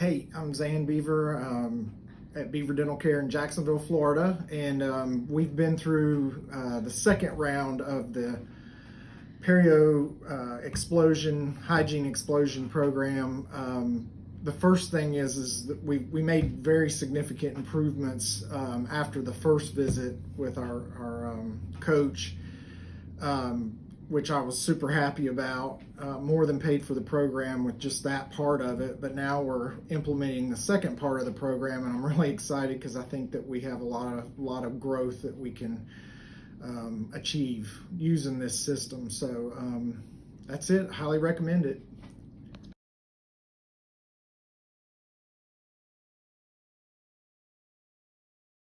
Hey, I'm Zan Beaver um, at Beaver Dental Care in Jacksonville, Florida, and um, we've been through uh, the second round of the perio uh, explosion hygiene explosion program. Um, the first thing is is that we we made very significant improvements um, after the first visit with our our um, coach. Which I was super happy about, uh, more than paid for the program with just that part of it. But now we're implementing the second part of the program, and I'm really excited because I think that we have a lot of lot of growth that we can um, achieve using this system. So um, that's it. Highly recommend it.